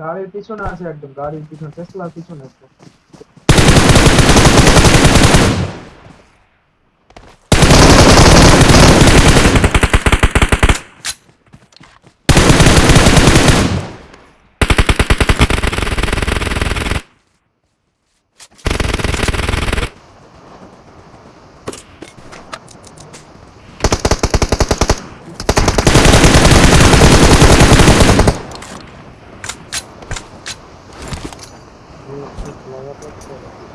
গাড়ির পিছনে আছে একদম গাড়ির পিছনে টেসলার পিছনে একদম Bunu sırtlama bakıyorum.